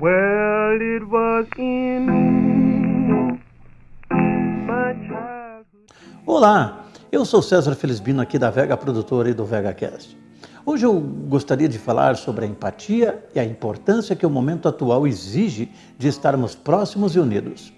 Well, it was in. Olá, eu sou César Felizbino aqui da Vega Produtora e do VegaCast. Hoje eu gostaria de falar sobre a empatia e a importância que o momento atual exige de estarmos próximos e unidos.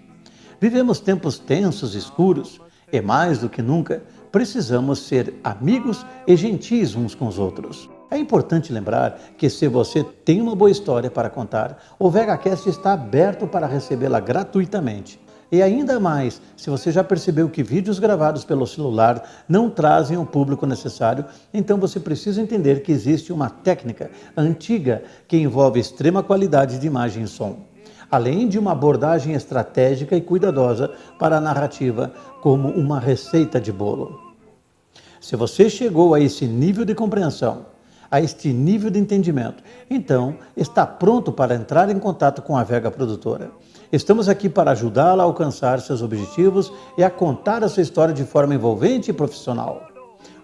Vivemos tempos tensos e escuros e mais do que nunca precisamos ser amigos e gentis uns com os outros. É importante lembrar que se você tem uma boa história para contar, o VegaCast está aberto para recebê-la gratuitamente. E ainda mais, se você já percebeu que vídeos gravados pelo celular não trazem o público necessário, então você precisa entender que existe uma técnica antiga que envolve extrema qualidade de imagem e som, além de uma abordagem estratégica e cuidadosa para a narrativa, como uma receita de bolo. Se você chegou a esse nível de compreensão, a este nível de entendimento, então está pronto para entrar em contato com a Vega Produtora. Estamos aqui para ajudá-la a alcançar seus objetivos e a contar a sua história de forma envolvente e profissional.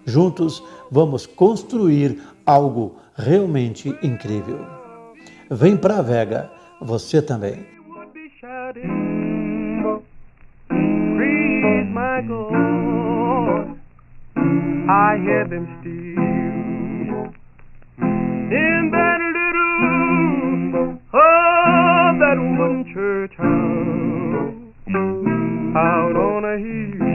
Juntos, vamos construir algo realmente incrível. Vem para a Vega, você também. I hear them in that little, oh, that one church house out on a hill.